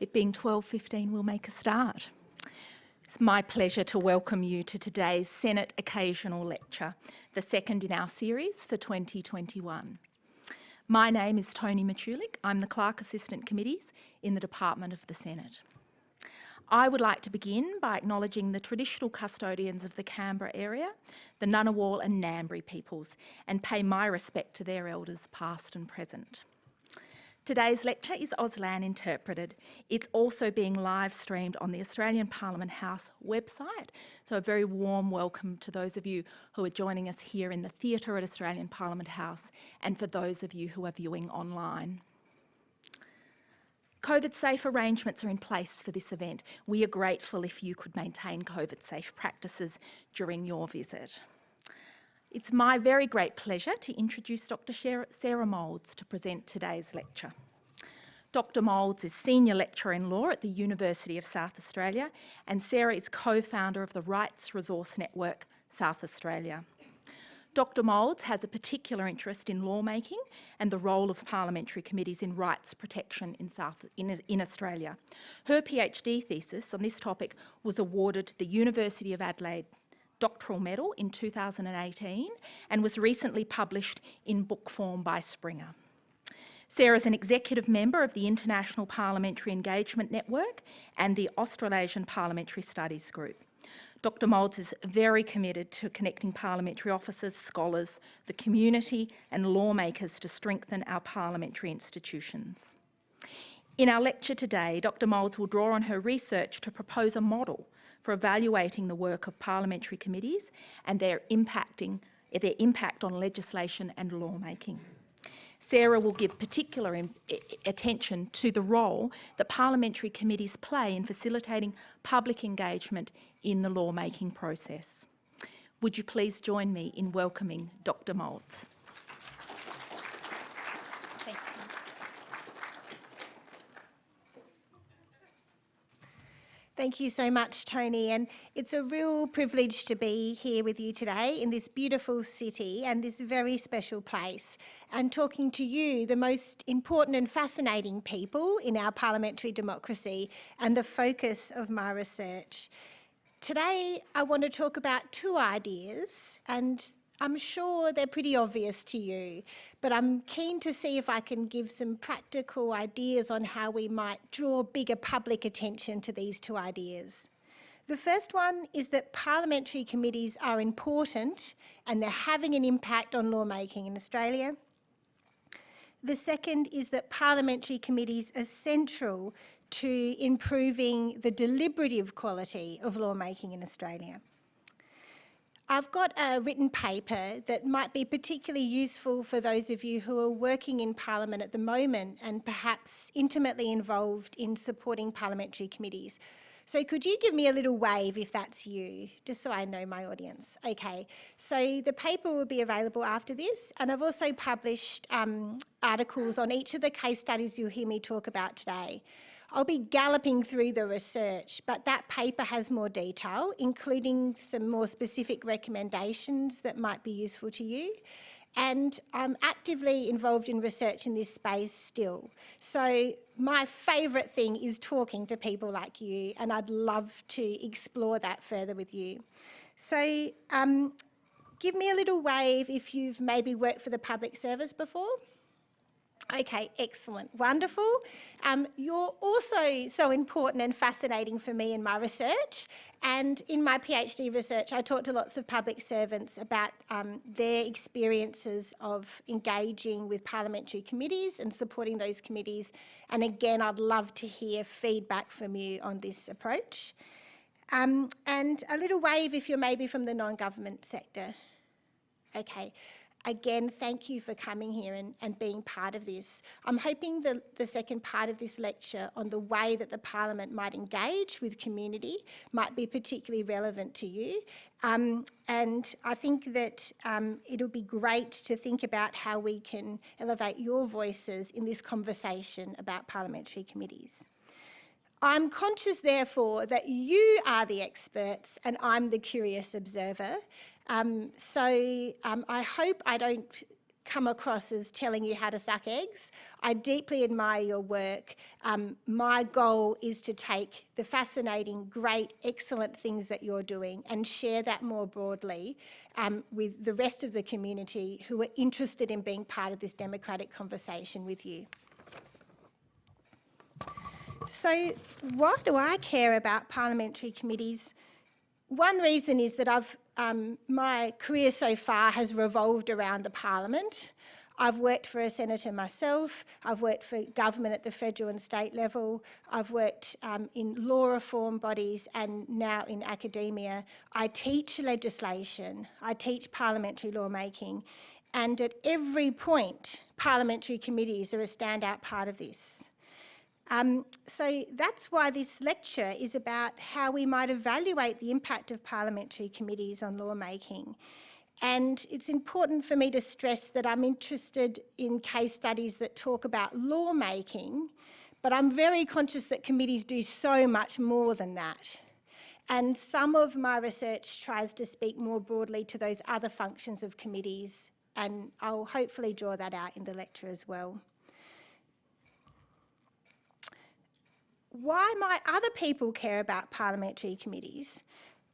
It being 12.15, we'll make a start. It's my pleasure to welcome you to today's Senate Occasional Lecture, the second in our series for 2021. My name is Toni Matulick. I'm the Clerk Assistant Committees in the Department of the Senate. I would like to begin by acknowledging the traditional custodians of the Canberra area, the Ngunnawal and Ngambri peoples, and pay my respect to their elders past and present. Today's lecture is Auslan interpreted. It's also being live streamed on the Australian Parliament House website. So a very warm welcome to those of you who are joining us here in the theatre at Australian Parliament House and for those of you who are viewing online. COVID safe arrangements are in place for this event. We are grateful if you could maintain COVID safe practices during your visit. It's my very great pleasure to introduce Dr Sarah Moulds to present today's lecture. Dr Moulds is Senior Lecturer in Law at the University of South Australia and Sarah is co-founder of the Rights Resource Network South Australia. Dr Moulds has a particular interest in lawmaking and the role of parliamentary committees in rights protection in, South, in, in Australia. Her PhD thesis on this topic was awarded the University of Adelaide doctoral medal in 2018 and was recently published in book form by Springer. Sarah is an executive member of the International Parliamentary Engagement Network and the Australasian Parliamentary Studies Group. Dr Moulds is very committed to connecting parliamentary officers, scholars, the community and lawmakers to strengthen our parliamentary institutions. In our lecture today, Dr Moulds will draw on her research to propose a model for evaluating the work of parliamentary committees and their, impacting, their impact on legislation and lawmaking. Sarah will give particular attention to the role that parliamentary committees play in facilitating public engagement in the lawmaking process. Would you please join me in welcoming Dr Moulds. Thank you so much, Toni. And it's a real privilege to be here with you today in this beautiful city and this very special place and talking to you, the most important and fascinating people in our parliamentary democracy and the focus of my research. Today, I want to talk about two ideas and I'm sure they're pretty obvious to you, but I'm keen to see if I can give some practical ideas on how we might draw bigger public attention to these two ideas. The first one is that parliamentary committees are important and they're having an impact on lawmaking in Australia. The second is that parliamentary committees are central to improving the deliberative quality of lawmaking in Australia. I've got a written paper that might be particularly useful for those of you who are working in Parliament at the moment and perhaps intimately involved in supporting parliamentary committees. So could you give me a little wave if that's you, just so I know my audience? Okay, so the paper will be available after this and I've also published um, articles on each of the case studies you'll hear me talk about today. I'll be galloping through the research, but that paper has more detail, including some more specific recommendations that might be useful to you. And I'm actively involved in research in this space still. So my favourite thing is talking to people like you, and I'd love to explore that further with you. So um, give me a little wave if you've maybe worked for the public service before. Okay, excellent, wonderful. Um, you're also so important and fascinating for me in my research. And in my PhD research, I talked to lots of public servants about um, their experiences of engaging with parliamentary committees and supporting those committees. And again, I'd love to hear feedback from you on this approach. Um, and a little wave if you're maybe from the non-government sector. Okay, again, thank you for coming here and, and being part of this. I'm hoping the, the second part of this lecture on the way that the Parliament might engage with community might be particularly relevant to you. Um, and I think that um, it'll be great to think about how we can elevate your voices in this conversation about parliamentary committees. I'm conscious, therefore, that you are the experts and I'm the curious observer. Um, so um, I hope I don't come across as telling you how to suck eggs. I deeply admire your work. Um, my goal is to take the fascinating, great, excellent things that you're doing and share that more broadly um, with the rest of the community who are interested in being part of this democratic conversation with you. So why do I care about parliamentary committees? One reason is that I've, um, my career so far has revolved around the parliament. I've worked for a senator myself, I've worked for government at the federal and state level, I've worked um, in law reform bodies and now in academia. I teach legislation, I teach parliamentary lawmaking and at every point parliamentary committees are a standout part of this. Um, so that's why this lecture is about how we might evaluate the impact of parliamentary committees on lawmaking. And it's important for me to stress that I'm interested in case studies that talk about lawmaking, but I'm very conscious that committees do so much more than that. And some of my research tries to speak more broadly to those other functions of committees, and I'll hopefully draw that out in the lecture as well. Why might other people care about parliamentary committees?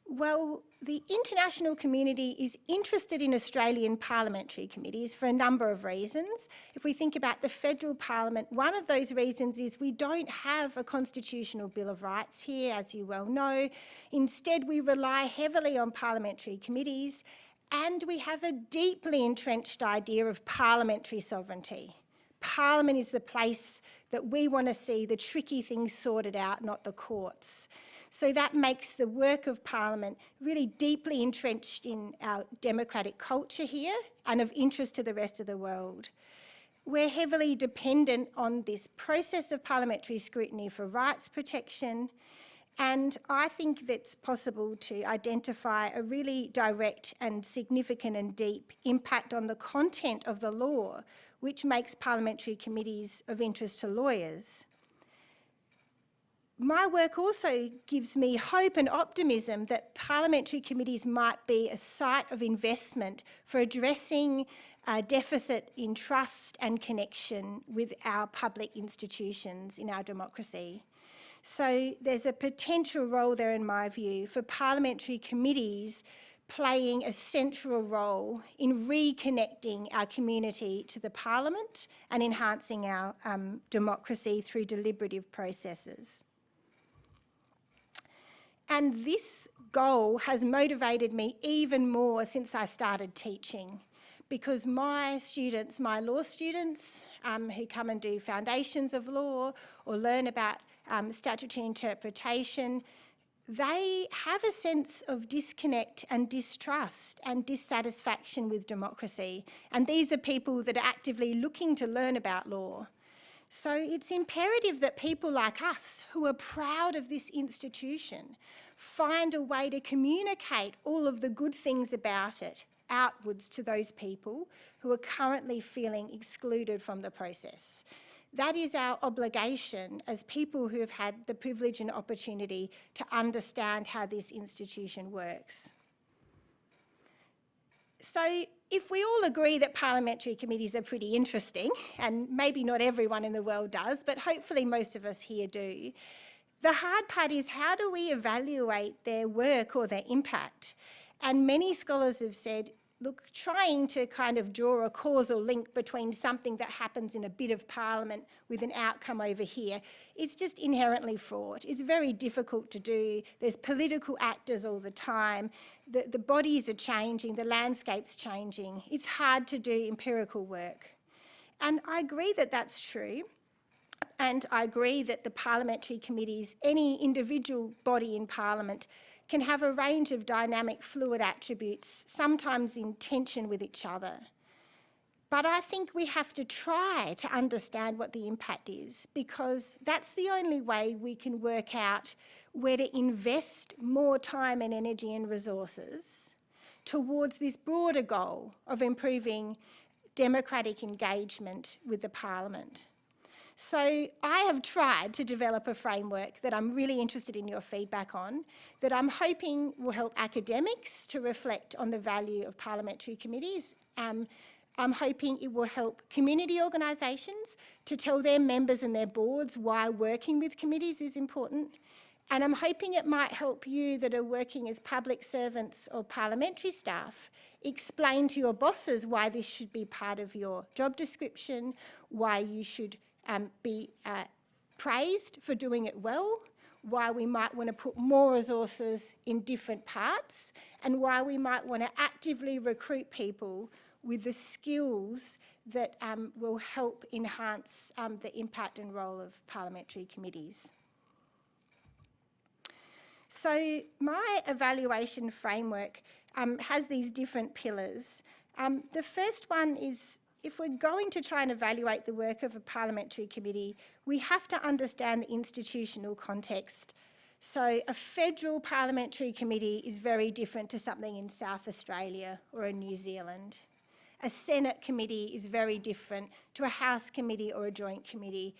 Well, the international community is interested in Australian parliamentary committees for a number of reasons. If we think about the federal parliament, one of those reasons is we don't have a constitutional Bill of Rights here, as you well know. Instead, we rely heavily on parliamentary committees and we have a deeply entrenched idea of parliamentary sovereignty. Parliament is the place that we want to see the tricky things sorted out, not the courts. So that makes the work of Parliament really deeply entrenched in our democratic culture here and of interest to the rest of the world. We're heavily dependent on this process of parliamentary scrutiny for rights protection and I think that's possible to identify a really direct and significant and deep impact on the content of the law which makes parliamentary committees of interest to lawyers. My work also gives me hope and optimism that parliamentary committees might be a site of investment for addressing a deficit in trust and connection with our public institutions in our democracy. So there's a potential role there, in my view, for parliamentary committees playing a central role in reconnecting our community to the parliament and enhancing our um, democracy through deliberative processes. And this goal has motivated me even more since I started teaching because my students, my law students um, who come and do foundations of law or learn about um, statutory interpretation, they have a sense of disconnect and distrust and dissatisfaction with democracy. And these are people that are actively looking to learn about law. So it's imperative that people like us who are proud of this institution find a way to communicate all of the good things about it outwards to those people who are currently feeling excluded from the process. That is our obligation as people who have had the privilege and opportunity to understand how this institution works. So if we all agree that parliamentary committees are pretty interesting, and maybe not everyone in the world does, but hopefully most of us here do, the hard part is how do we evaluate their work or their impact? And many scholars have said look, trying to kind of draw a causal link between something that happens in a bit of parliament with an outcome over here, it's just inherently fraught. It's very difficult to do. There's political actors all the time. The, the bodies are changing, the landscape's changing. It's hard to do empirical work. And I agree that that's true. And I agree that the parliamentary committees, any individual body in parliament, can have a range of dynamic fluid attributes, sometimes in tension with each other. But I think we have to try to understand what the impact is because that's the only way we can work out where to invest more time and energy and resources towards this broader goal of improving democratic engagement with the parliament. So I have tried to develop a framework that I'm really interested in your feedback on, that I'm hoping will help academics to reflect on the value of parliamentary committees. Um, I'm hoping it will help community organisations to tell their members and their boards why working with committees is important. And I'm hoping it might help you that are working as public servants or parliamentary staff explain to your bosses why this should be part of your job description, why you should um, be uh, praised for doing it well, why we might want to put more resources in different parts, and why we might want to actively recruit people with the skills that um, will help enhance um, the impact and role of parliamentary committees. So my evaluation framework um, has these different pillars. Um, the first one is if we're going to try and evaluate the work of a parliamentary committee, we have to understand the institutional context. So a federal parliamentary committee is very different to something in South Australia or in New Zealand. A Senate committee is very different to a House committee or a joint committee.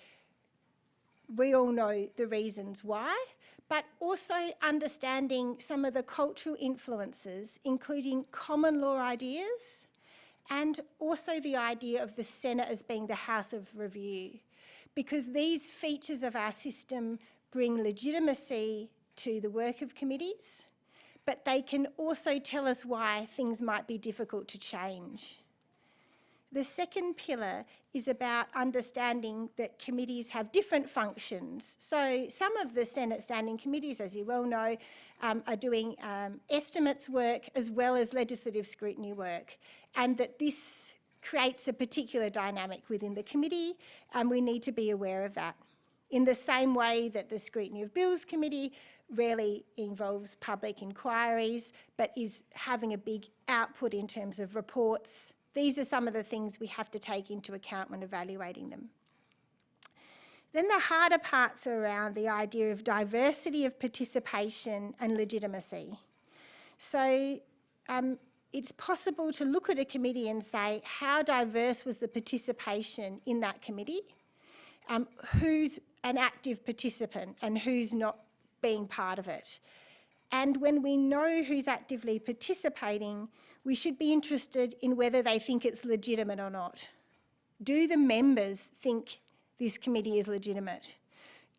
We all know the reasons why, but also understanding some of the cultural influences, including common law ideas, and also the idea of the Senate as being the House of Review, because these features of our system bring legitimacy to the work of committees, but they can also tell us why things might be difficult to change. The second pillar is about understanding that committees have different functions. So some of the Senate standing committees, as you well know, um, are doing um, estimates work as well as legislative scrutiny work, and that this creates a particular dynamic within the committee, and we need to be aware of that. In the same way that the Scrutiny of Bills Committee rarely involves public inquiries, but is having a big output in terms of reports, these are some of the things we have to take into account when evaluating them. Then the harder parts are around the idea of diversity of participation and legitimacy. So um, it's possible to look at a committee and say, how diverse was the participation in that committee? Um, who's an active participant and who's not being part of it? And when we know who's actively participating, we should be interested in whether they think it's legitimate or not. Do the members think this committee is legitimate?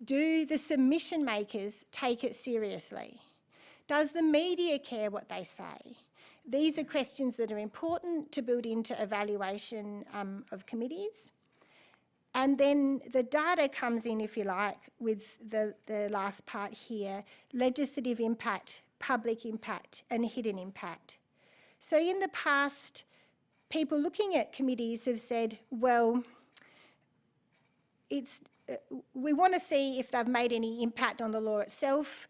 Do the submission makers take it seriously? Does the media care what they say? These are questions that are important to build into evaluation um, of committees. And then the data comes in, if you like, with the, the last part here, legislative impact, public impact and hidden impact. So in the past, people looking at committees have said, well, it's, uh, we want to see if they've made any impact on the law itself.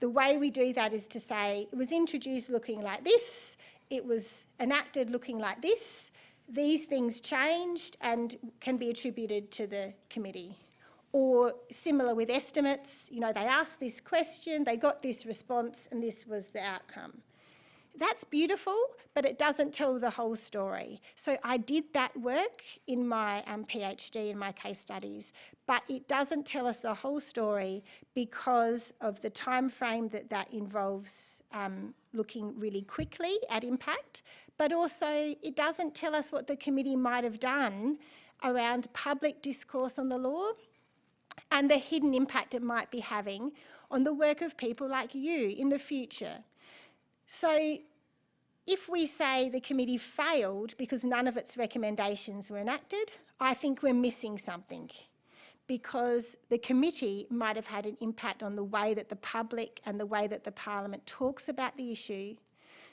The way we do that is to say it was introduced looking like this, it was enacted looking like this, these things changed and can be attributed to the committee. Or similar with estimates, you know, they asked this question, they got this response and this was the outcome that's beautiful, but it doesn't tell the whole story. So I did that work in my um, PhD, in my case studies, but it doesn't tell us the whole story because of the time frame that that involves um, looking really quickly at impact, but also it doesn't tell us what the committee might have done around public discourse on the law and the hidden impact it might be having on the work of people like you in the future. So if we say the committee failed because none of its recommendations were enacted, I think we're missing something because the committee might have had an impact on the way that the public and the way that the parliament talks about the issue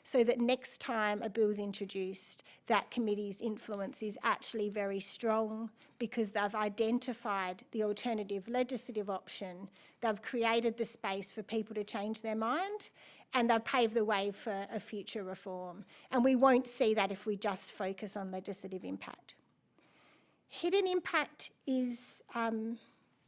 so that next time a bill is introduced, that committee's influence is actually very strong because they've identified the alternative legislative option, they've created the space for people to change their mind and they've paved the way for a future reform. And we won't see that if we just focus on legislative impact. Hidden impact is um,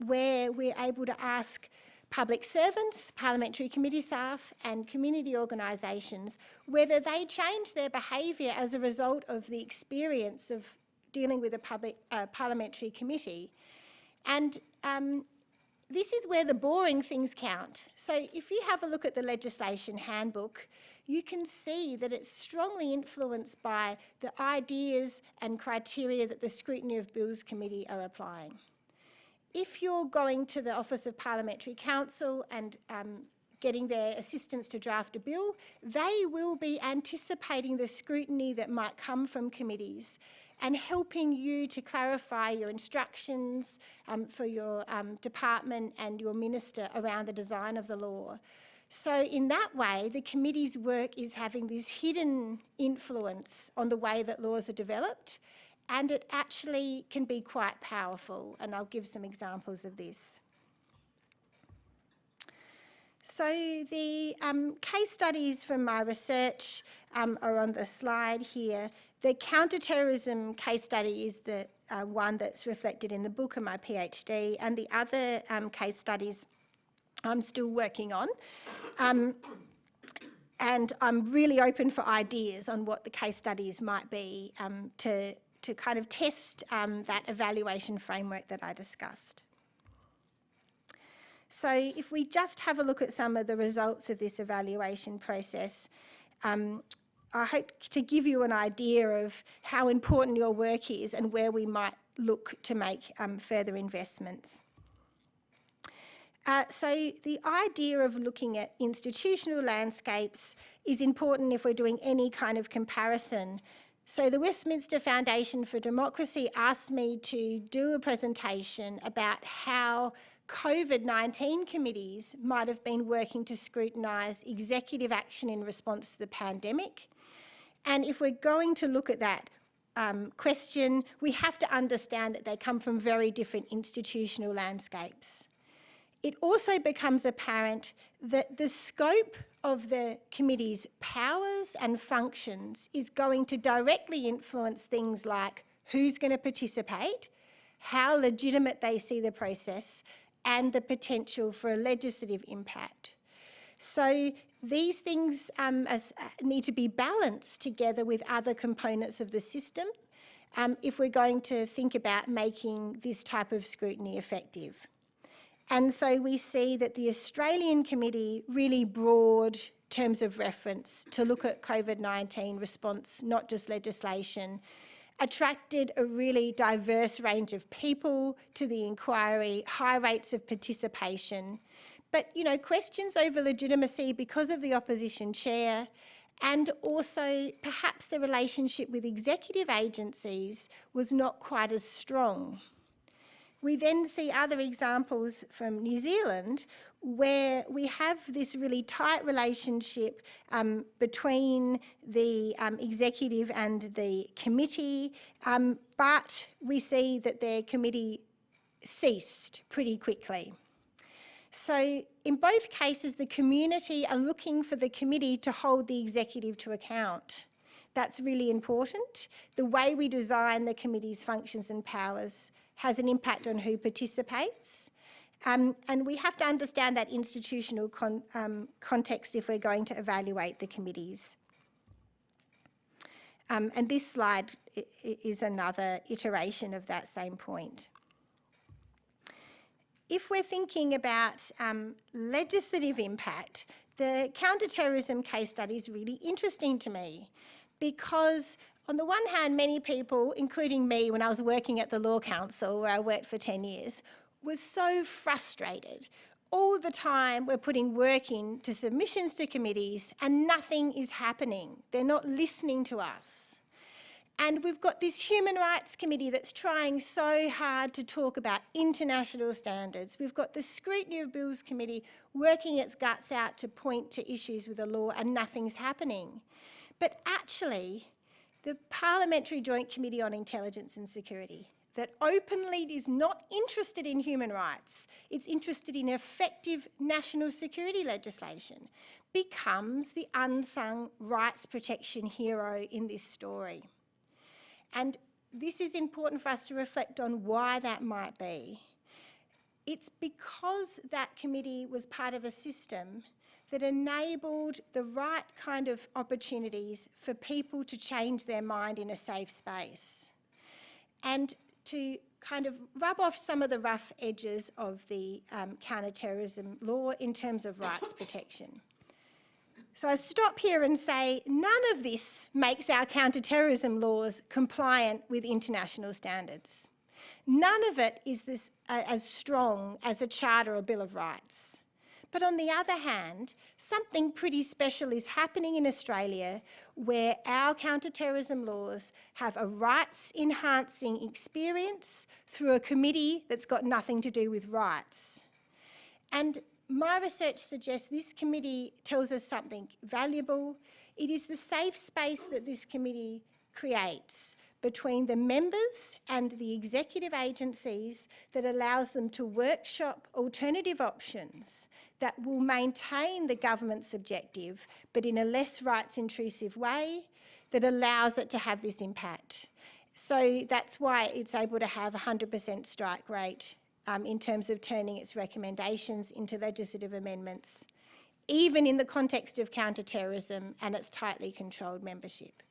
where we're able to ask public servants, parliamentary committee staff and community organisations whether they change their behaviour as a result of the experience of dealing with a public, uh, parliamentary committee And um, this is where the boring things count. So if you have a look at the legislation handbook, you can see that it's strongly influenced by the ideas and criteria that the Scrutiny of Bills Committee are applying. If you're going to the Office of Parliamentary Counsel and um, getting their assistance to draft a bill, they will be anticipating the scrutiny that might come from committees and helping you to clarify your instructions um, for your um, department and your minister around the design of the law. So in that way, the committee's work is having this hidden influence on the way that laws are developed, and it actually can be quite powerful, and I'll give some examples of this. So the um, case studies from my research um, are on the slide here. The counterterrorism case study is the uh, one that's reflected in the book of my PhD, and the other um, case studies I'm still working on. Um, and I'm really open for ideas on what the case studies might be um, to, to kind of test um, that evaluation framework that I discussed. So if we just have a look at some of the results of this evaluation process, um, I hope to give you an idea of how important your work is and where we might look to make um, further investments. Uh, so the idea of looking at institutional landscapes is important if we're doing any kind of comparison. So the Westminster Foundation for Democracy asked me to do a presentation about how COVID-19 committees might have been working to scrutinise executive action in response to the pandemic. And if we're going to look at that um, question, we have to understand that they come from very different institutional landscapes it also becomes apparent that the scope of the committee's powers and functions is going to directly influence things like who's going to participate, how legitimate they see the process, and the potential for a legislative impact. So these things um, as, uh, need to be balanced together with other components of the system um, if we're going to think about making this type of scrutiny effective. And so we see that the Australian committee really broad terms of reference to look at COVID-19 response, not just legislation, attracted a really diverse range of people to the inquiry, high rates of participation, but you know, questions over legitimacy because of the opposition chair and also perhaps the relationship with executive agencies was not quite as strong. We then see other examples from New Zealand where we have this really tight relationship um, between the um, executive and the committee, um, but we see that their committee ceased pretty quickly. So in both cases, the community are looking for the committee to hold the executive to account. That's really important. The way we design the committee's functions and powers has an impact on who participates. Um, and we have to understand that institutional con um, context if we're going to evaluate the committees. Um, and this slide is another iteration of that same point. If we're thinking about um, legislative impact, the counterterrorism case study is really interesting to me because on the one hand, many people, including me when I was working at the Law Council, where I worked for 10 years, was so frustrated. All the time we're putting work into submissions to committees and nothing is happening. They're not listening to us. And we've got this Human Rights Committee that's trying so hard to talk about international standards. We've got the Scrutiny of Bills Committee working its guts out to point to issues with the law and nothing's happening. But actually, the Parliamentary Joint Committee on Intelligence and Security that openly is not interested in human rights, it's interested in effective national security legislation, becomes the unsung rights protection hero in this story. And this is important for us to reflect on why that might be. It's because that committee was part of a system that enabled the right kind of opportunities for people to change their mind in a safe space and to kind of rub off some of the rough edges of the um, counter-terrorism law in terms of rights protection. So I stop here and say none of this makes our counter-terrorism laws compliant with international standards. None of it is this, uh, as strong as a Charter or Bill of Rights. But on the other hand, something pretty special is happening in Australia where our counter-terrorism laws have a rights-enhancing experience through a committee that's got nothing to do with rights. And my research suggests this committee tells us something valuable. It is the safe space that this committee creates between the members and the executive agencies that allows them to workshop alternative options that will maintain the government's objective but in a less rights intrusive way that allows it to have this impact. So that's why it's able to have 100% strike rate um, in terms of turning its recommendations into legislative amendments, even in the context of counter-terrorism and its tightly controlled membership.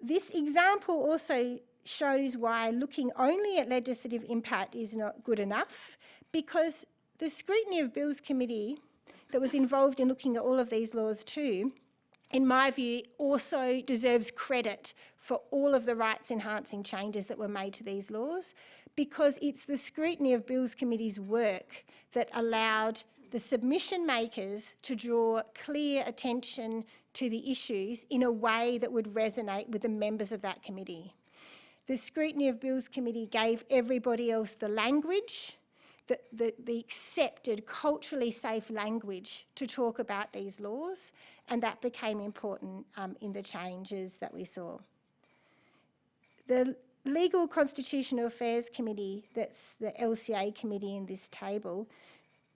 This example also shows why looking only at legislative impact is not good enough because the Scrutiny of Bills Committee that was involved in looking at all of these laws too, in my view, also deserves credit for all of the rights enhancing changes that were made to these laws because it's the Scrutiny of Bills Committee's work that allowed the submission makers to draw clear attention to the issues in a way that would resonate with the members of that committee. The Scrutiny of Bills Committee gave everybody else the language, the, the, the, accepted, culturally safe language to talk about these laws, and that became important um, in the changes that we saw. The Legal Constitutional Affairs Committee, that's the LCA committee in this table,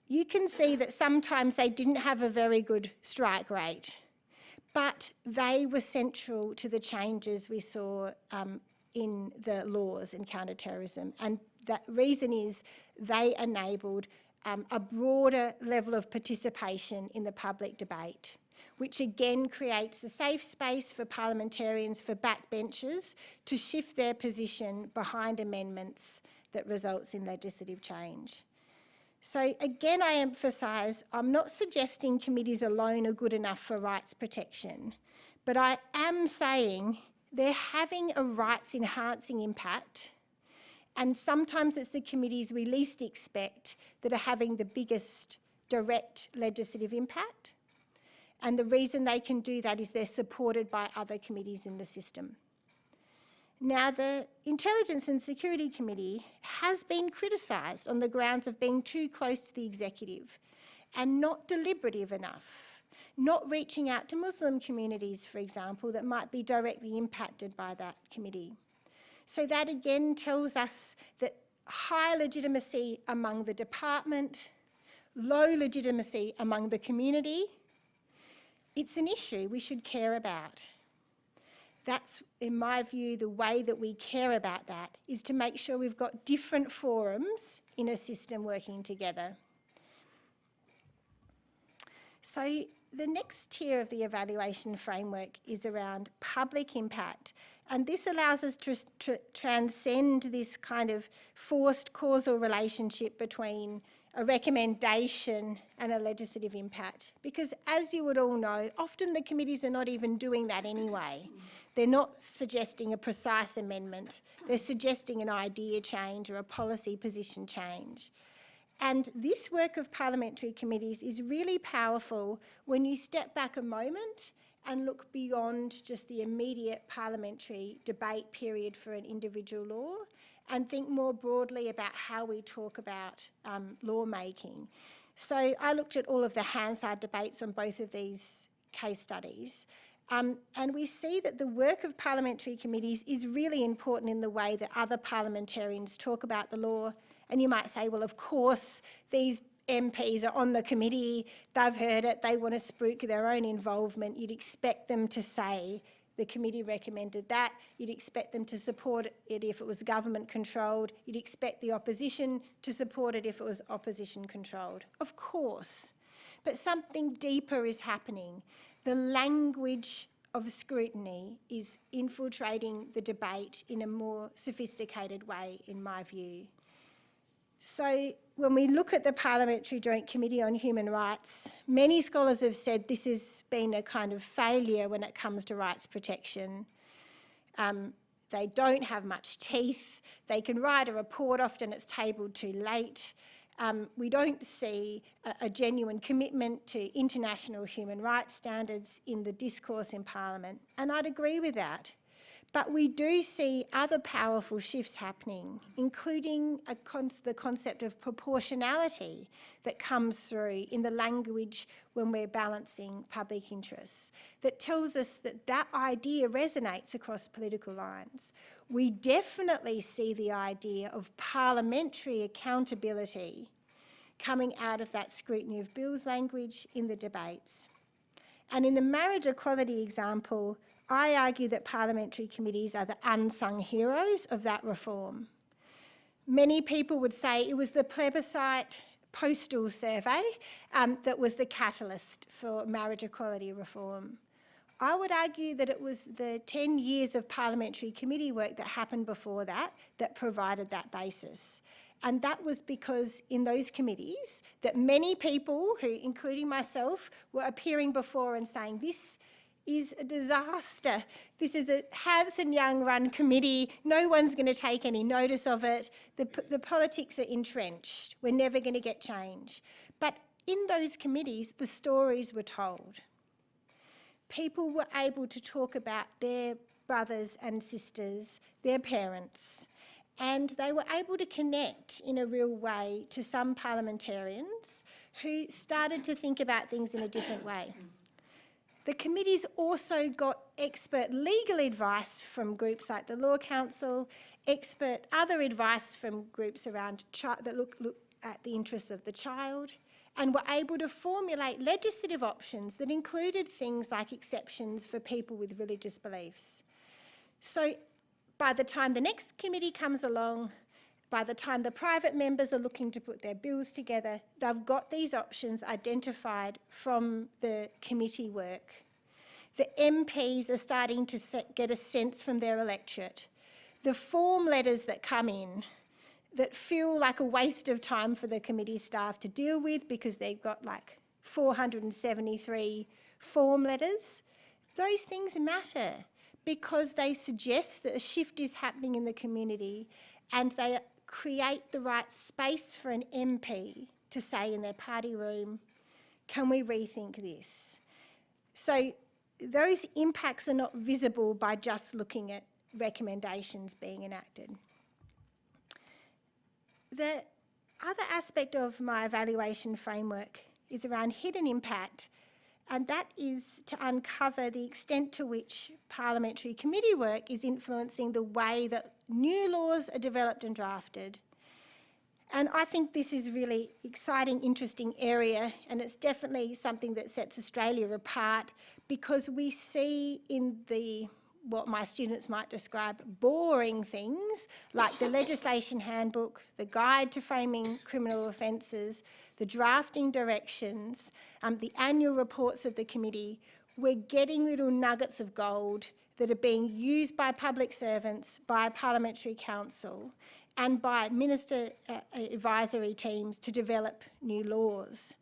you can see that sometimes they didn't have a very good strike rate, but they were central to the changes we saw um, in the laws in counterterrorism. And the reason is they enabled um, a broader level of participation in the public debate, which again creates a safe space for parliamentarians, for backbenchers, to shift their position behind amendments that results in legislative change. So again, I emphasise, I'm not suggesting committees alone are good enough for rights protection, but I am saying they're having a rights enhancing impact and sometimes it's the committees we least expect that are having the biggest direct legislative impact. And the reason they can do that is they're supported by other committees in the system. Now, the Intelligence and Security Committee has been criticised on the grounds of being too close to the executive and not deliberative enough, not reaching out to Muslim communities, for example, that might be directly impacted by that committee. So that again tells us that high legitimacy among the department, low legitimacy among the community, it's an issue we should care about. That's, in my view, the way that we care about that is to make sure we've got different forums in a system working together. So the next tier of the evaluation framework is around public impact. And this allows us to tr transcend this kind of forced causal relationship between a recommendation and a legislative impact. Because as you would all know, often the committees are not even doing that anyway. They're not suggesting a precise amendment. They're suggesting an idea change or a policy position change. And this work of parliamentary committees is really powerful when you step back a moment and look beyond just the immediate parliamentary debate period for an individual law and think more broadly about how we talk about um, lawmaking. So I looked at all of the Hansard debates on both of these case studies um, and we see that the work of parliamentary committees is really important in the way that other parliamentarians talk about the law. And you might say, well, of course, these MPs are on the committee, they've heard it, they want to spruik their own involvement. You'd expect them to say the committee recommended that. You'd expect them to support it if it was government controlled. You'd expect the opposition to support it if it was opposition controlled. Of course. But something deeper is happening the language of scrutiny is infiltrating the debate in a more sophisticated way, in my view. So when we look at the Parliamentary Joint Committee on Human Rights, many scholars have said this has been a kind of failure when it comes to rights protection. Um, they don't have much teeth. They can write a report, often it's tabled too late. Um, we don't see a, a, genuine commitment to international human rights standards in the discourse in Parliament, and I'd agree with that. But we do see other powerful shifts happening, including con the concept of proportionality that comes through in the language when we're balancing public interests, that tells us that that idea resonates across political lines. We definitely see the idea of parliamentary accountability coming out of that scrutiny of bills language in the debates. And in the marriage equality example, I argue that parliamentary committees are the unsung heroes of that reform. Many people would say it was the plebiscite postal survey um, that was the catalyst for marriage equality reform. I would argue that it was the 10 years of parliamentary committee work that happened before that that provided that basis. And that was because in those committees that many people, who including myself, were appearing before and saying this is a disaster. This is a Hanson Young run committee. No one's going to take any notice of it. The, the politics are entrenched. We're never going to get change. But in those committees, the stories were told. People were able to talk about their brothers and sisters, their parents, and they were able to connect in a real way to some parliamentarians who started to think about things in a different way. The committees also got expert legal advice from groups like the Law Council, expert other advice from groups around that look, look at the interests of the child, and were able to formulate legislative options that included things like exceptions for people with religious beliefs. So by the time the next committee comes along, by the time the private members are looking to put their bills together, they've got these options identified from the committee work. The MPs are starting to set, get a sense from their electorate. The form letters that come in that feel like a waste of time for the committee staff to deal with because they've got like 473 form letters, those things matter because they suggest that a shift is happening in the community and they create the right space for an MP to say in their party room, can we rethink this? So those impacts are not visible by just looking at recommendations being enacted. The other aspect of my evaluation framework is around hidden impact and that is to uncover the extent to which parliamentary committee work is influencing the way that new laws are developed and drafted. And I think this is really exciting, interesting area, and it's definitely something that sets Australia apart because we see in the what my students might describe boring things like the legislation handbook, the guide to framing criminal offences, the drafting directions, um, the annual reports of the committee, we're getting little nuggets of gold that are being used by public servants, by parliamentary counsel and by minister uh, advisory teams to develop new laws.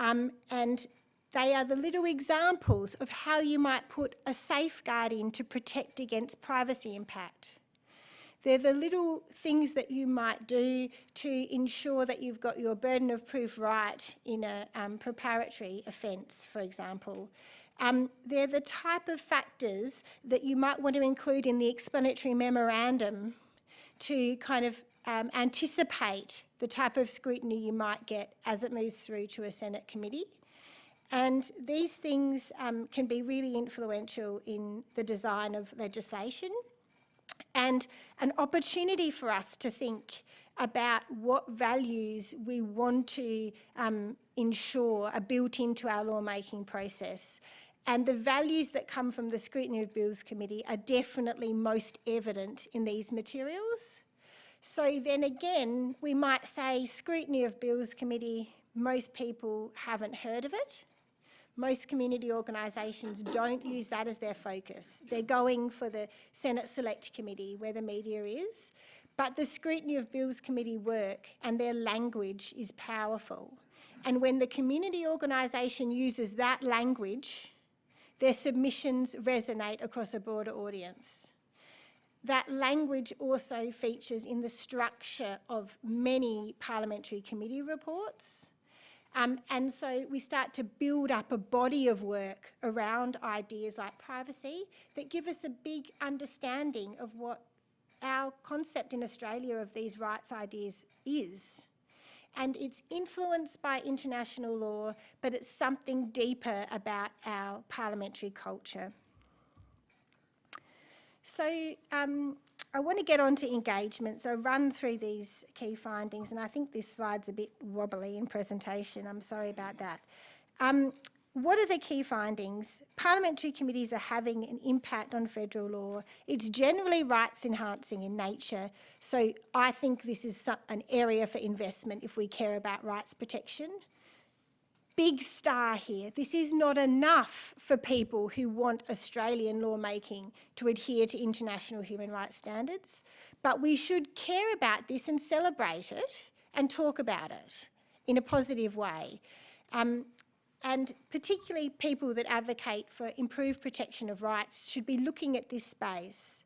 Um, and they are the little examples of how you might put a safeguard in to protect against privacy impact. They're the little things that you might do to ensure that you've got your burden of proof right in a um, preparatory offence, for example. Um, they're the type of factors that you might want to include in the explanatory memorandum to kind of um, anticipate the type of scrutiny you might get as it moves through to a Senate committee. And these things um, can be really influential in the design of legislation and an opportunity for us to think about what values we want to um, ensure are built into our lawmaking process. And the values that come from the Scrutiny of Bills Committee are definitely most evident in these materials. So then again, we might say Scrutiny of Bills Committee, most people haven't heard of it. Most community organisations don't use that as their focus. They're going for the Senate Select Committee where the media is. But the scrutiny of Bills Committee work and their language is powerful. And when the community organisation uses that language, their submissions resonate across a broader audience. That language also features in the structure of many parliamentary committee reports. Um, and so we start to build up a body of work around ideas like privacy that give us a big understanding of what our concept in Australia of these rights ideas is. And it's influenced by international law, but it's something deeper about our parliamentary culture. So um, I want to get on to engagement, so run through these key findings, and I think this slide's a bit wobbly in presentation, I'm sorry about that. Um, what are the key findings? Parliamentary committees are having an impact on federal law. It's generally rights enhancing in nature, so I think this is an area for investment if we care about rights protection. Big star here, this is not enough for people who want Australian lawmaking to adhere to international human rights standards, but we should care about this and celebrate it and talk about it in a positive way. Um, and particularly people that advocate for improved protection of rights should be looking at this space.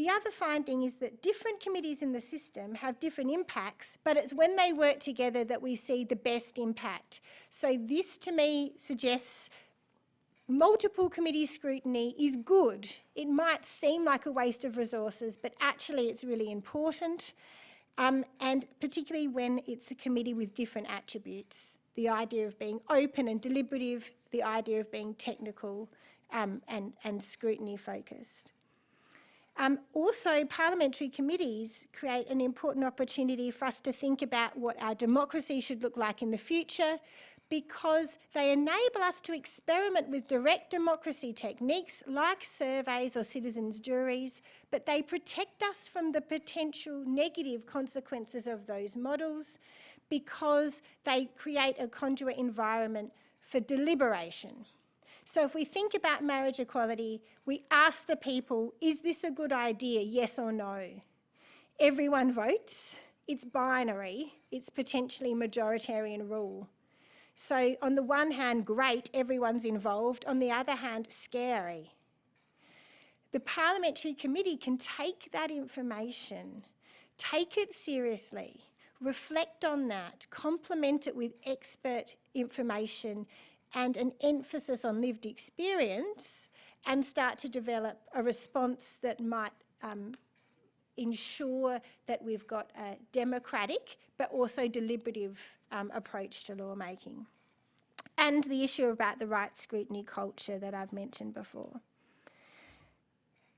The other finding is that different committees in the system have different impacts, but it's when they work together that we see the best impact. So this to me suggests multiple committee scrutiny is good. It might seem like a waste of resources, but actually it's really important. Um, and particularly when it's a committee with different attributes the idea of being open and deliberative, the idea of being technical um, and, and scrutiny focused. Um, also, parliamentary committees create an important opportunity for us to think about what our democracy should look like in the future because they enable us to experiment with direct democracy techniques like surveys or citizens' juries, but they protect us from the potential negative consequences of those models because they create a conduit environment for deliberation. So if we think about marriage equality, we ask the people, is this a good idea, yes or no? Everyone votes, it's binary, it's potentially majoritarian rule. So on the one hand, great, everyone's involved. On the other hand, scary. The parliamentary committee can take that information, take it seriously, reflect on that, complement it with expert information and an emphasis on lived experience and start to develop a response that might um, ensure that we've got a democratic but also deliberative um, approach to lawmaking. And the issue about the right scrutiny culture that I've mentioned before.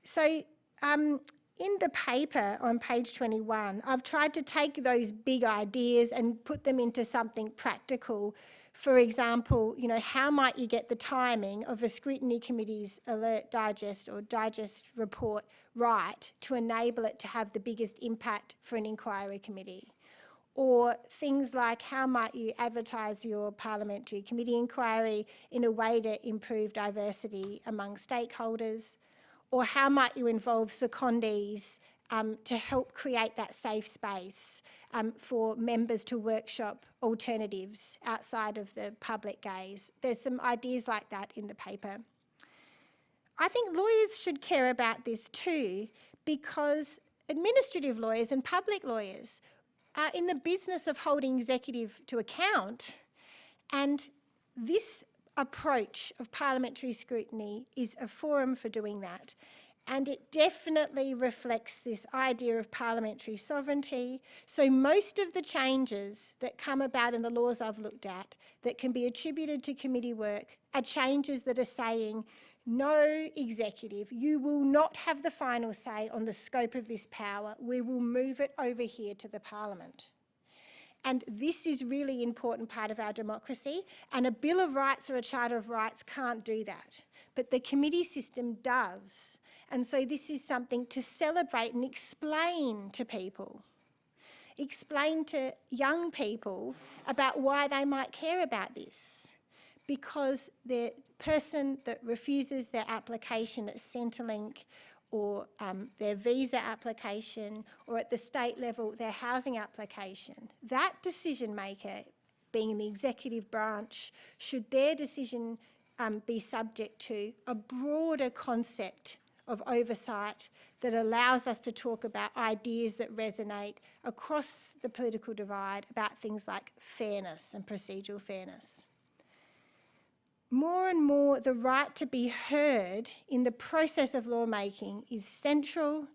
So um, in the paper on page 21, I've tried to take those big ideas and put them into something practical. For example, you know, how might you get the timing of a scrutiny committee's alert digest or digest report right to enable it to have the biggest impact for an inquiry committee? Or things like how might you advertise your parliamentary committee inquiry in a way to improve diversity among stakeholders? or how might you involve secondees um, to help create that safe space um, for members to workshop alternatives outside of the public gaze. There's some ideas like that in the paper. I think lawyers should care about this too because administrative lawyers and public lawyers are in the business of holding executive to account and this approach of parliamentary scrutiny is a forum for doing that. And it definitely reflects this idea of parliamentary sovereignty. So most of the changes that come about in the laws I've looked at that can be attributed to committee work are changes that are saying, no executive, you will not have the final say on the scope of this power. We will move it over here to the parliament. And this is really important part of our democracy. And a Bill of Rights or a Charter of Rights can't do that. But the committee system does. And so this is something to celebrate and explain to people. Explain to young people about why they might care about this. because the person that refuses their application at Centrelink or um, their visa application or at the state level their housing application, that decision maker being in the executive branch, should their decision um, be subject to a broader concept of oversight that allows us to talk about ideas that resonate across the political divide about things like fairness and procedural fairness. More and more, the right to be heard in the process of lawmaking is central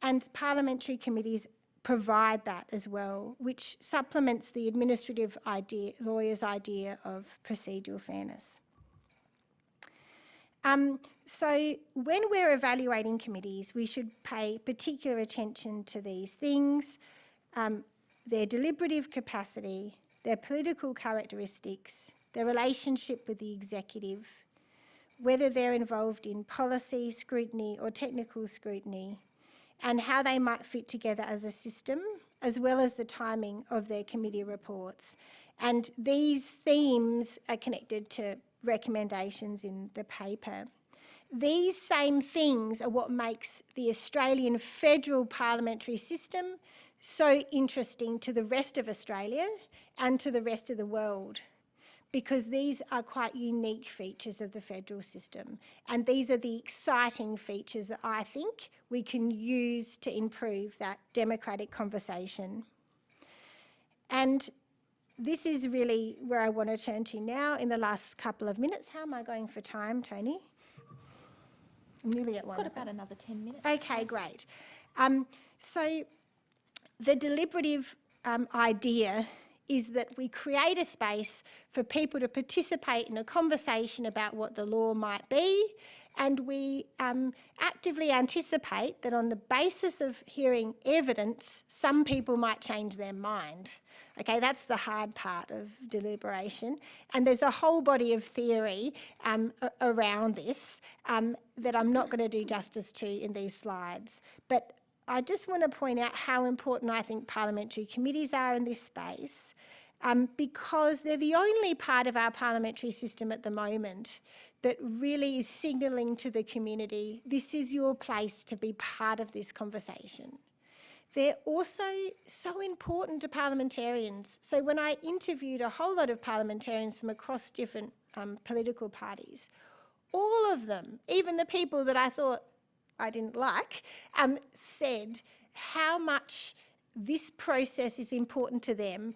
and parliamentary committees provide that as well, which supplements the administrative idea, lawyer's idea of procedural fairness. Um, so when we're evaluating committees, we should pay particular attention to these things, um, their deliberative capacity, their political characteristics, their relationship with the executive, whether they're involved in policy scrutiny or technical scrutiny, and how they might fit together as a system, as well as the timing of their committee reports. And these themes are connected to recommendations in the paper. These same things are what makes the Australian federal parliamentary system so interesting to the rest of Australia and to the rest of the world because these are quite unique features of the federal system. And these are the exciting features that I think we can use to improve that democratic conversation. And this is really where I want to turn to now in the last couple of minutes. How am I going for time, Toni? Nearly at one. Got about another 10 minutes. Okay, great. Um, so the deliberative um, idea is that we create a space for people to participate in a conversation about what the law might be and we um, actively anticipate that on the basis of hearing evidence, some people might change their mind. Okay, that's the hard part of deliberation. And there's a whole body of theory um, around this um, that I'm not going to do justice to in these slides. But I just want to point out how important I think parliamentary committees are in this space um, because they're the only part of our parliamentary system at the moment that really is signalling to the community, this is your place to be part of this conversation. They're also so important to parliamentarians. So when I interviewed a whole lot of parliamentarians from across different um, political parties, all of them, even the people that I thought I didn't like, um, said how much this process is important to them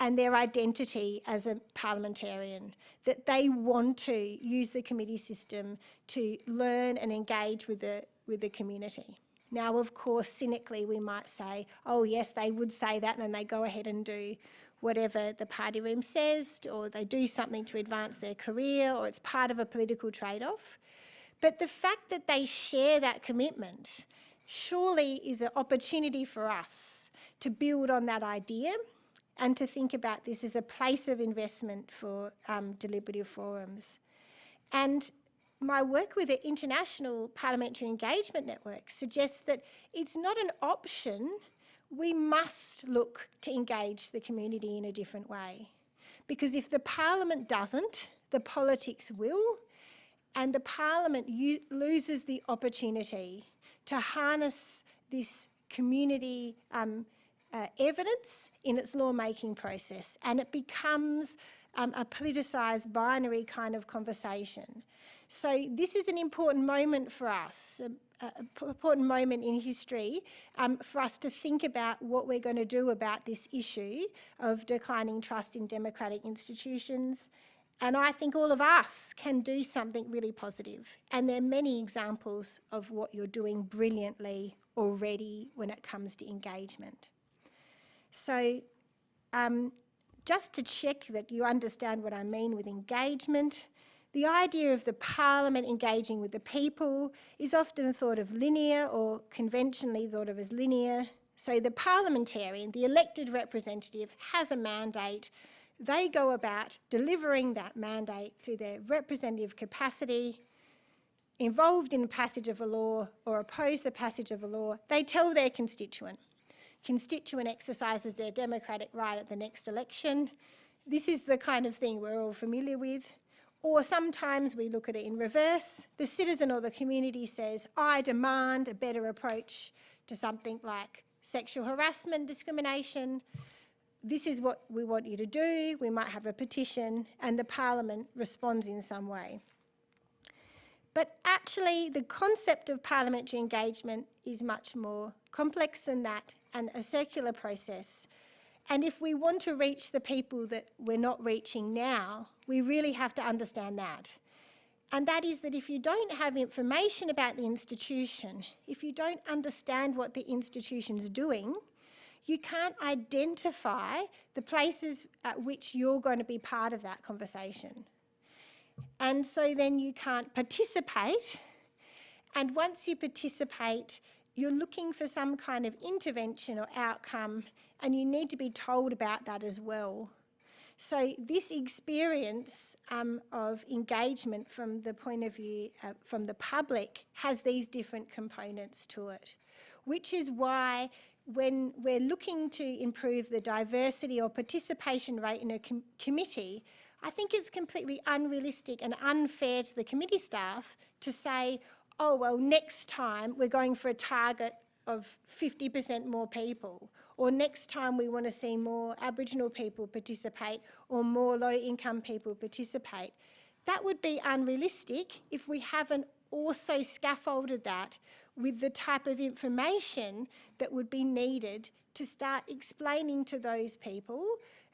and their identity as a parliamentarian, that they want to use the committee system to learn and engage with the, with the community. Now, of course, cynically, we might say, oh, yes, they would say that, and then they go ahead and do whatever the party room says, or they do something to advance their career, or it's part of a political trade-off. But the fact that they share that commitment surely is an opportunity for us to build on that idea and to think about this as a place of investment for um, deliberative forums. And my work with the International Parliamentary Engagement Network suggests that it's not an option, we must look to engage the community in a different way. Because if the Parliament doesn't, the politics will, and the Parliament loses the opportunity to harness this community um, uh, evidence in its lawmaking process and it becomes um, a politicised binary kind of conversation. So this is an important moment for us, an important moment in history um, for us to think about what we're going to do about this issue of declining trust in democratic institutions and I think all of us can do something really positive. And there are many examples of what you're doing brilliantly already when it comes to engagement. So um, just to check that you understand what I mean with engagement, the idea of the parliament engaging with the people is often thought of linear or conventionally thought of as linear. So the parliamentarian, the elected representative, has a mandate they go about delivering that mandate through their representative capacity, involved in the passage of a law or oppose the passage of a law, they tell their constituent. Constituent exercises their democratic right at the next election. This is the kind of thing we're all familiar with. or sometimes we look at it in reverse. The citizen or the community says, I demand a better approach to something like sexual harassment, discrimination. This is what we want you to do. We might have a petition and the parliament responds in some way. But actually, the concept of parliamentary engagement is much more complex than that and a circular process. And if we want to reach the people that we're not reaching now, we really have to understand that. And that is that if you don't have information about the institution, if you don't understand what the institution's doing, you can't identify the places at which you're going to be part of that conversation. And so then you can't participate. And once you participate, you're looking for some kind of intervention or outcome, and you need to be told about that as well. So this experience um, of engagement from the point of view uh, from the public has these different components to it, which is why when we're looking to improve the diversity or participation rate in a com committee, I think it's completely unrealistic and unfair to the committee staff to say, oh, well, next time we're going for a target of 50% more people, or next time we want to see more Aboriginal people participate or more low income people participate. That would be unrealistic if we haven't also scaffolded that with the type of information that would be needed to start explaining to those people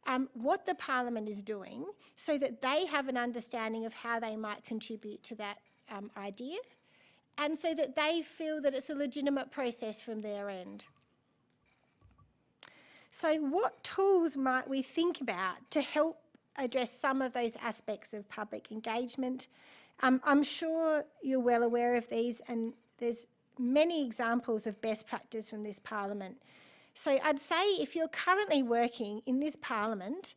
um, what the Parliament is doing so that they have an understanding of how they might contribute to that um, idea and so that they feel that it's a legitimate process from their end. So what tools might we think about to help address some of those aspects of public engagement? Um, I'm sure you're well aware of these and there's many examples of best practice from this parliament. So I'd say if you're currently working in this parliament,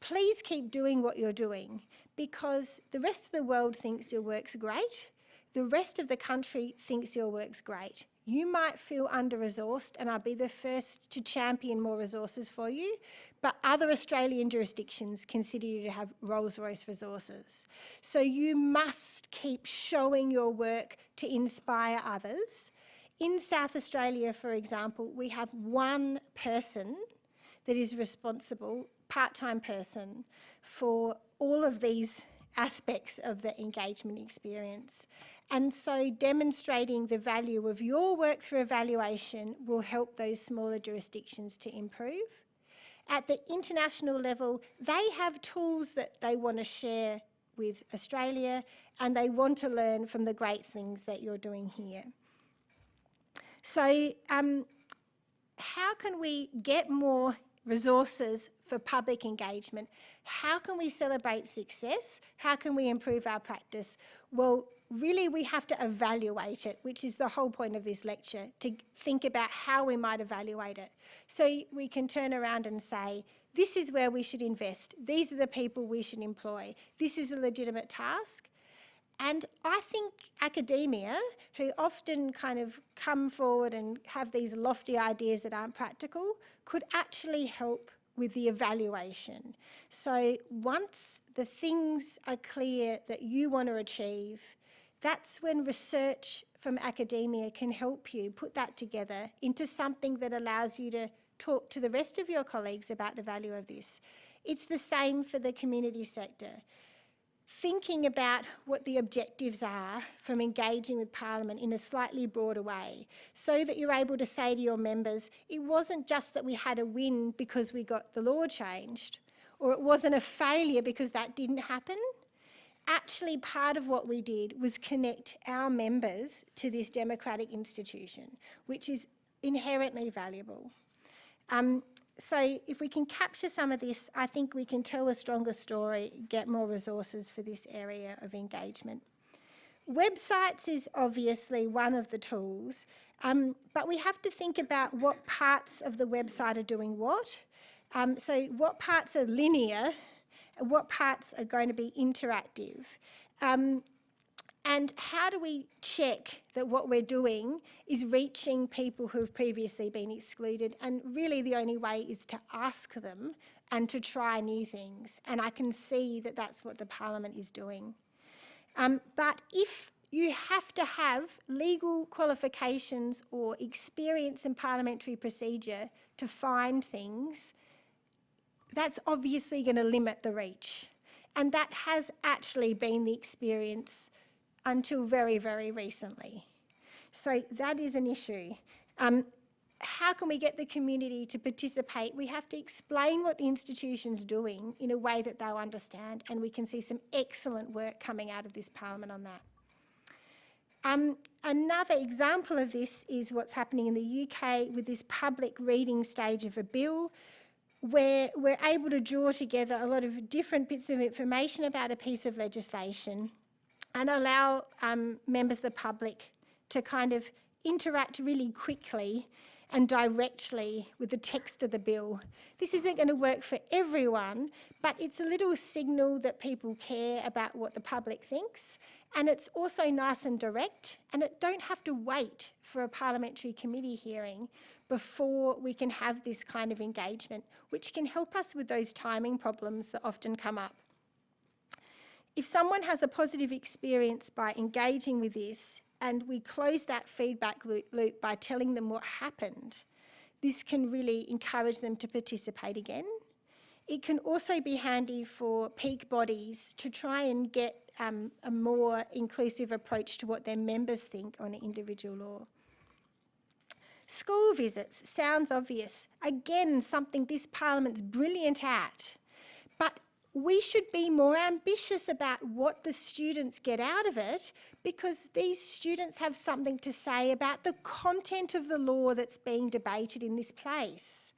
please keep doing what you're doing because the rest of the world thinks your work's great. The rest of the country thinks your work's great. You might feel under-resourced and I'll be the first to champion more resources for you, but other Australian jurisdictions consider you to have Rolls-Royce resources. So you must keep showing your work to inspire others in South Australia, for example, we have one person that is responsible, part-time person, for all of these aspects of the engagement experience. And so demonstrating the value of your work through evaluation will help those smaller jurisdictions to improve. At the international level, they have tools that they want to share with Australia and they want to learn from the great things that you're doing here. So um, how can we get more resources for public engagement? How can we celebrate success? How can we improve our practice? Well, really we have to evaluate it, which is the whole point of this lecture, to think about how we might evaluate it. So we can turn around and say, this is where we should invest. These are the people we should employ. This is a legitimate task. And I think academia, who often kind of come forward and have these lofty ideas that aren't practical, could actually help with the evaluation. So once the things are clear that you want to achieve, that's when research from academia can help you put that together into something that allows you to talk to the rest of your colleagues about the value of this. It's the same for the community sector thinking about what the objectives are from engaging with Parliament in a slightly broader way so that you're able to say to your members, it wasn't just that we had a win because we got the law changed or it wasn't a failure because that didn't happen. Actually, part of what we did was connect our members to this democratic institution, which is inherently valuable. Um, so if we can capture some of this, I think we can tell a stronger story, get more resources for this area of engagement. Websites is obviously one of the tools, um, but we have to think about what parts of the website are doing what. Um, so what parts are linear, what parts are going to be interactive. Um, And how do we check that what we're doing is reaching people who have previously been excluded? And really the only way is to ask them and to try new things. And I can see that that's what the Parliament is doing. Um, but if you have to have legal qualifications or experience in parliamentary procedure to find things, that's obviously going to limit the reach. And that has actually been the experience until very, very recently. So that is an issue. Um, how can we get the community to participate? We have to explain what the institution's doing in a way that they'll understand and we can see some excellent work coming out of this parliament on that. Um, another example of this is what's happening in the UK with this public reading stage of a bill where we're able to draw together a lot of different bits of information about a piece of legislation and allow um, members of the public to kind of interact really quickly and directly with the text of the bill. This isn't going to work for everyone, but it's a little signal that people care about what the public thinks. And it's also nice and direct, and it don't have to wait for a parliamentary committee hearing before we can have this kind of engagement, which can help us with those timing problems that often come up. If someone has a positive experience by engaging with this, and we close that feedback loop, by telling them what happened, this can really encourage them to participate again. It can also be handy for peak bodies to try and get um, a more inclusive approach to what their members think on an individual law. School visits sounds obvious. Again, something this parliament's brilliant at. But we should be more ambitious about what the students get out of it because these students have something to say about the content of the law that's being debated in this place.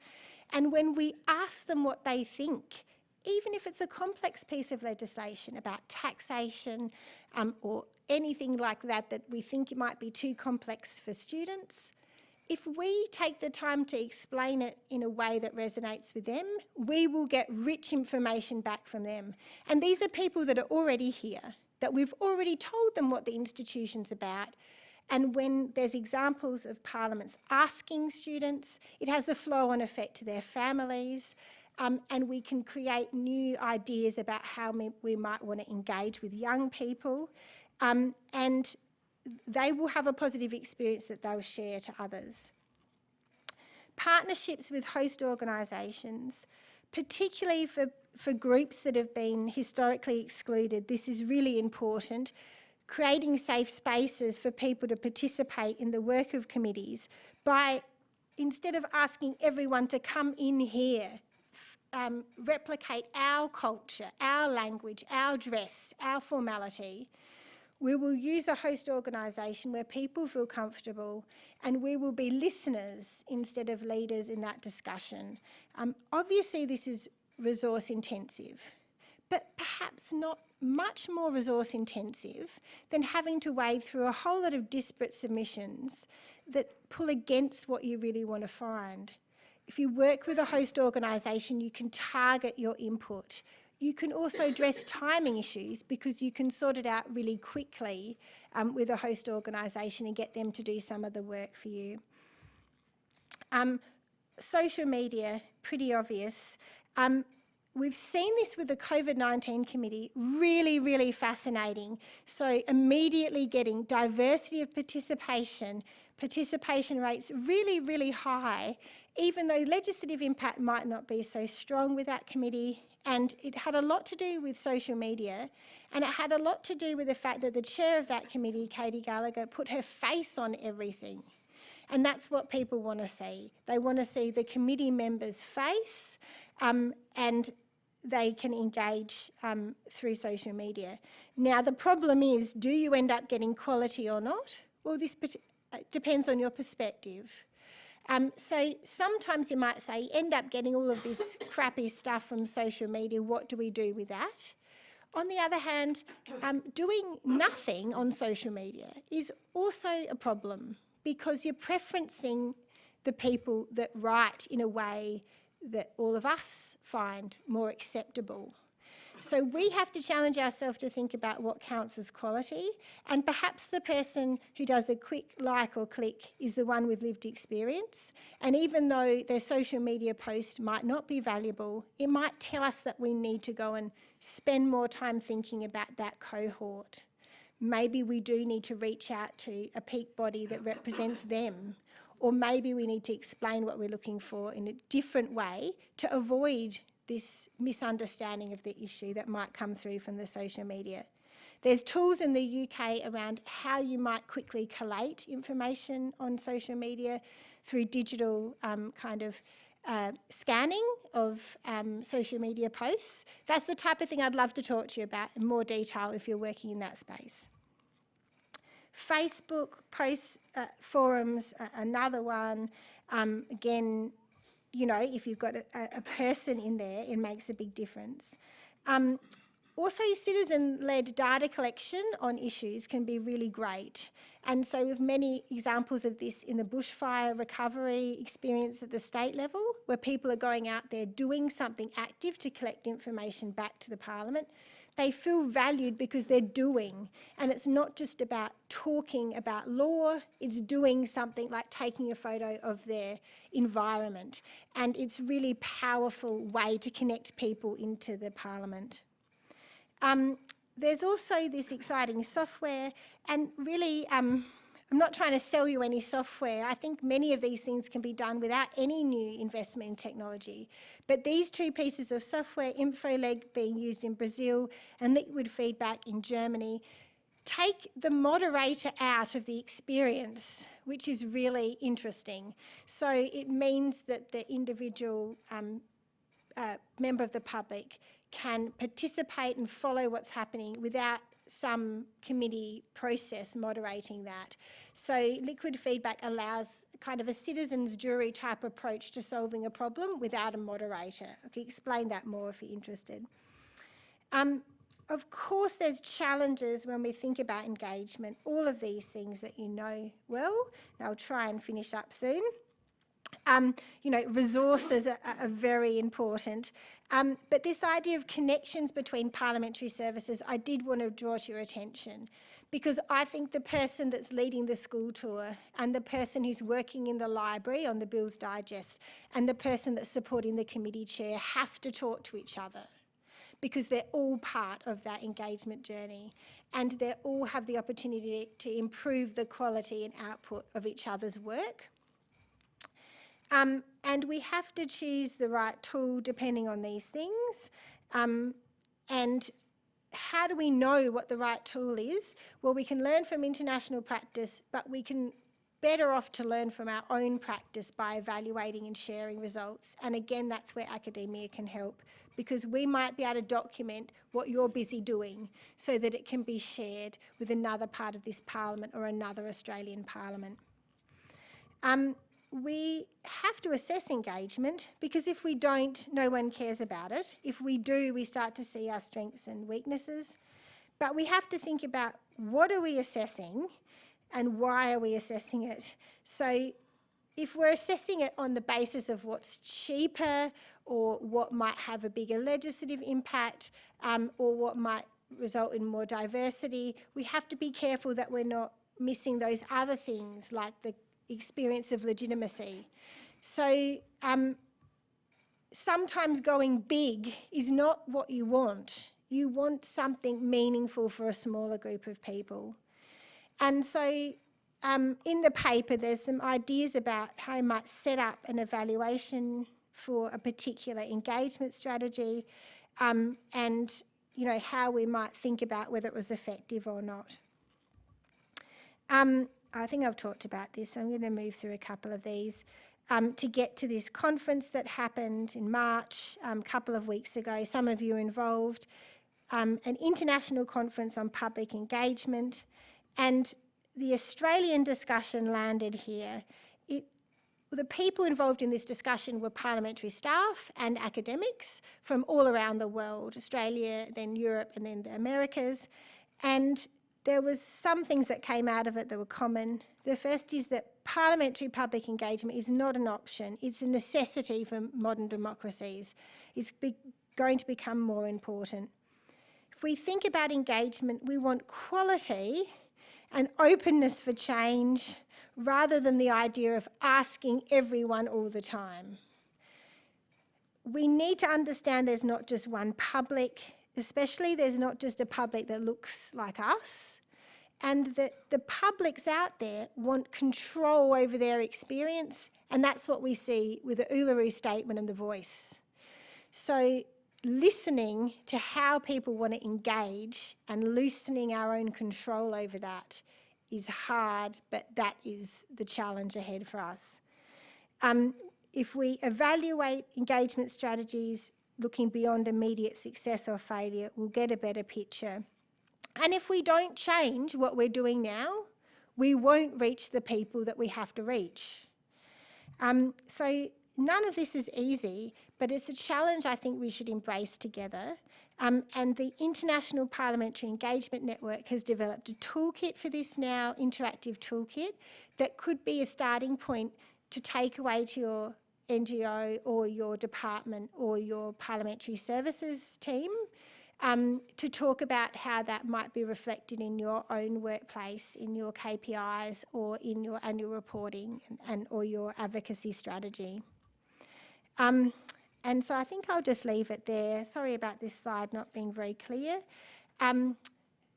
And when we ask them what they think, even if it's a complex piece of legislation about taxation um, or anything like that that we think might be too complex for students, if we take the time to explain it in a way that resonates with them, we will get rich information back from them. And these are people that are already here, that we've already told them what the institution's about. And when there's examples of parliaments asking students, it has a flow-on effect to their families, um, and we can create new ideas about how we, might want to engage with young people. Um, and they will have a positive experience that they'll share to others. Partnerships with host organisations, particularly for, for groups that have been historically excluded, this is really important. Creating safe spaces for people to participate in the work of committees by, instead of asking everyone to come in here, um, replicate our culture, our language, our dress, our formality, we will use a host organisation where people feel comfortable and we will be listeners instead of leaders in that discussion. Um, obviously this is resource intensive, but perhaps not much more resource intensive than having to wade through a whole lot of disparate submissions that pull against what you really want to find. If you work with a host organisation, you can target your input you can also address timing issues because you can sort it out really quickly um, with a host organisation and get them to do some of the work for you. Um, social media, pretty obvious. Um, we've seen this with the COVID-19 committee, really, really fascinating. So immediately getting diversity of participation, participation rates really, really high, even though legislative impact might not be so strong with that committee, and it had a lot to do with social media, and it had a lot to do with the fact that the chair of that committee, Katy Gallagher, put her face on everything. And that's what people want to see. They want to see the committee member's face um, and they can engage um, through social media. Now, the problem is, do you end up getting quality or not? Well, this uh, depends on your perspective. Um, so sometimes you might say, end up getting all of this crappy stuff from social media, what do we do with that? On the other hand, um, doing nothing on social media is also a problem because you're preferencing the people that write in a way that all of us find more acceptable. So we have to challenge ourselves to think about what counts as quality. And perhaps the person who does a quick like or click is the one with lived experience. And even though their social media post might not be valuable, it might tell us that we need to go and spend more time thinking about that cohort. Maybe we do need to reach out to a peak body that represents them or maybe we need to explain what we're looking for in a different way to avoid this misunderstanding of the issue that might come through from the social media. There's tools in the UK around how you might quickly collate information on social media through digital um, kind of uh, scanning of um, social media posts. That's the type of thing I'd love to talk to you about in more detail if you're working in that space. Facebook posts, uh, forums, uh, another one. Um, again, you know, if you've got a, a, person in there, it makes a big difference. Um, also, citizen-led data collection on issues can be really great. And so have many examples of this in the bushfire recovery experience at the state level, where people are going out there doing something active to collect information back to the parliament they feel valued because they're doing. And it's not just about talking about law, it's doing something like taking a photo of their environment. And it's really powerful way to connect people into the parliament. Um, there's also this exciting software and really um, I'm not trying to sell you any software. I think many of these things can be done without any new investment in technology. But these two pieces of software, InfoLeg being used in Brazil and Liquid Feedback in Germany, take the moderator out of the experience, which is really interesting. So it means that the individual um, uh, member of the public can participate and follow what's happening without some committee process moderating that. So liquid feedback allows kind of a citizens jury type approach to solving a problem without a moderator. I can explain that more if you're interested. Um, of course, there's challenges when we think about engagement, all of these things that you know well, and I'll try and finish up soon. Um, you know, resources are, are very important. Um, but this idea of connections between parliamentary services, I did want to draw to your attention because I think the person that's leading the school tour and the person who's working in the library on the Bills Digest and the person that's supporting the committee chair have to talk to each other because they're all part of that engagement journey and they all have the opportunity to improve the quality and output of each other's work. Um, and we have to choose the right tool depending on these things. Um, and how do we know what the right tool is? Well, we can learn from international practice, but we can better off to learn from our own practice by evaluating and sharing results. And again, that's where academia can help because we might be able to document what you're busy doing so that it can be shared with another part of this parliament or another Australian parliament. Um, we have to assess engagement because if we don't, no one cares about it. If we do, we start to see our strengths and weaknesses. But we have to think about what are we assessing and why are we assessing it? So if we're assessing it on the basis of what's cheaper or what might have a bigger legislative impact um, or what might result in more diversity, we have to be careful that we're not missing those other things like the experience of legitimacy. So um, sometimes going big is not what you want. You want something meaningful for a smaller group of people. And so um, in the paper, there's some ideas about how you might set up an evaluation for a particular engagement strategy um, and you know, how we might think about whether it was effective or not. Um, I think I've talked about this, so I'm going to move through a couple of these. Um, to get to this conference that happened in March um, a couple of weeks ago. Some of you involved. Um, an international conference on public engagement and the Australian discussion landed here. It, the people involved in this discussion were parliamentary staff and academics from all around the world, Australia, then Europe and then the Americas. And there was some things that came out of it that were common. The first is that parliamentary public engagement is not an option, it's a necessity for modern democracies. It's going to become more important. If we think about engagement, we want quality and openness for change rather than the idea of asking everyone all the time. We need to understand there's not just one public, especially there's not just a public that looks like us, and that the publics out there want control over their experience, and that's what we see with the Uluru Statement and the Voice. So listening to how people want to engage and loosening our own control over that is hard, but that is the challenge ahead for us. Um, if we evaluate engagement strategies looking beyond immediate success or failure, we'll get a better picture. And if we don't change what we're doing now, we won't reach the people that we have to reach. Um, so none of this is easy, but it's a challenge I think we should embrace together. Um, and the International Parliamentary Engagement Network has developed a toolkit for this now, interactive toolkit, that could be a starting point to take away to your NGO or your department or your parliamentary services team um, to talk about how that might be reflected in your own workplace, in your KPIs or in your annual reporting and, and or your advocacy strategy. Um, and so I think I'll just leave it there. Sorry about this slide not being very clear. Um,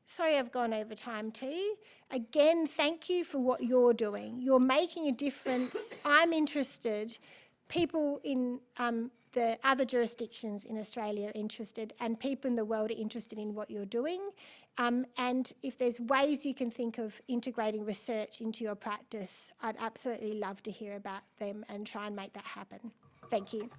sorry I've gone over time too. Again, thank you for what you're doing. You're making a difference. I'm interested. People in um, the other jurisdictions in Australia are interested and people in the world are interested in what you're doing. Um, and if there's ways you can think of integrating research into your practice, I'd absolutely love to hear about them and try and make that happen. Thank you.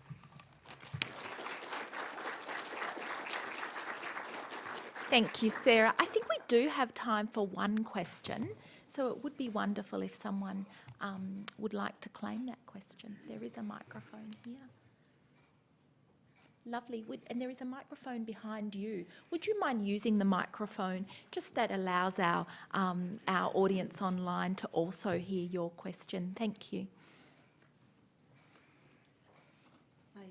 Thank you, Sarah. I think we do have time for one question, so it would be wonderful if someone um, would like to claim that question. There is a microphone here. Lovely, would, and there is a microphone behind you. Would you mind using the microphone? Just that allows our, um, our audience online to also hear your question. Thank you.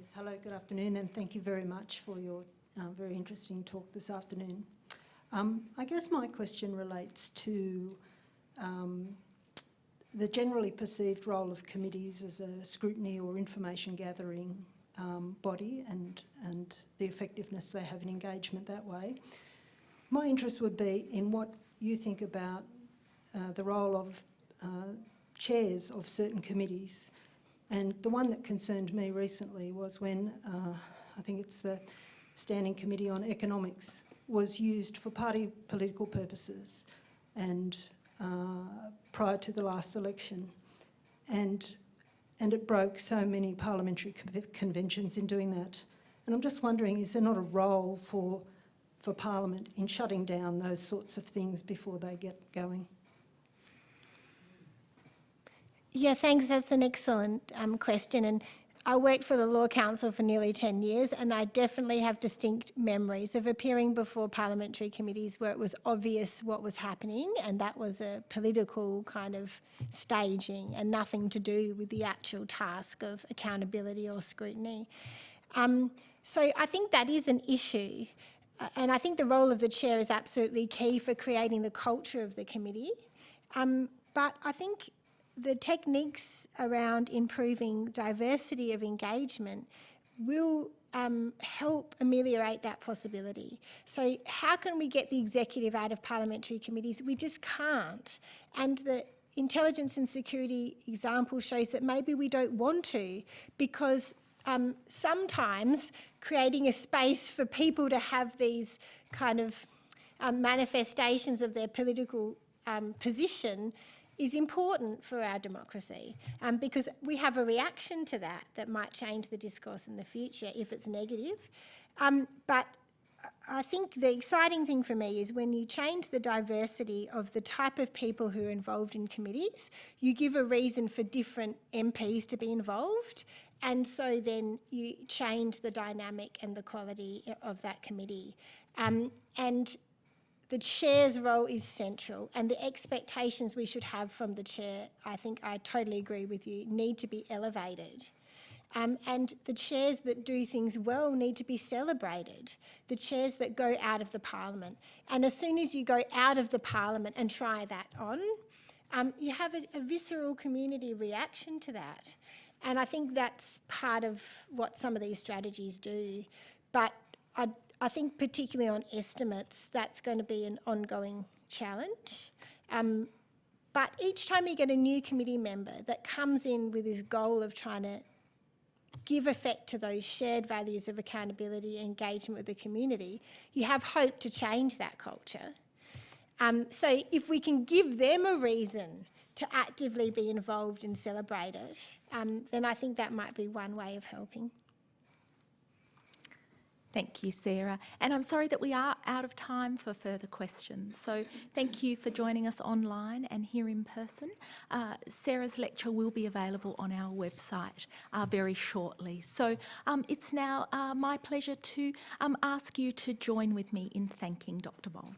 Yes, hello, good afternoon, and thank you very much for your uh, very interesting talk this afternoon. Um, I guess my question relates to um, the generally perceived role of committees as a scrutiny or information gathering um, body and, and the effectiveness they have in engagement that way. My interest would be in what you think about uh, the role of uh, chairs of certain committees and the one that concerned me recently was when, uh, I think it's the Standing Committee on Economics, was used for party political purposes and uh, prior to the last election. And, and it broke so many parliamentary conventions in doing that. And I'm just wondering, is there not a role for, for Parliament in shutting down those sorts of things before they get going? Yeah, thanks. That's an excellent um, question. And I worked for the Law Council for nearly 10 years, and I definitely have distinct memories of appearing before parliamentary committees where it was obvious what was happening, and that was a political kind of staging and nothing to do with the actual task of accountability or scrutiny. Um, so I think that is an issue. And I think the role of the chair is absolutely key for creating the culture of the committee. Um, but I think the techniques around improving diversity of engagement will um, help ameliorate that possibility. So how can we get the executive out of parliamentary committees? We just can't. And the intelligence and security example shows that maybe we don't want to because um, sometimes creating a space for people to have these kind of um, manifestations of their political um, position is important for our democracy um, because we have a reaction to that that might change the discourse in the future if it's negative. Um, but I think the exciting thing for me is when you change the diversity of the type of people who are involved in committees, you give a reason for different MPs to be involved and so then you change the dynamic and the quality of that committee. Um, and the chair's role is central and the expectations we should have from the chair, I think I totally agree with you, need to be elevated. Um, and the chairs that do things well need to be celebrated, the chairs that go out of the parliament. And as soon as you go out of the parliament and try that on, um, you have a, a visceral community reaction to that. And I think that's part of what some of these strategies do. But I, I think particularly on estimates, that's going to be an ongoing challenge. Um, but each time you get a new committee member that comes in with this goal of trying to give effect to those shared values of accountability, engagement with the community, you have hope to change that culture. Um, so if we can give them a reason to actively be involved and celebrate it, um, then I think that might be one way of helping. Thank you, Sarah. And I'm sorry that we are out of time for further questions. So thank you for joining us online and here in person. Uh, Sarah's lecture will be available on our website uh, very shortly. So um, it's now uh, my pleasure to um, ask you to join with me in thanking Dr. Bolts.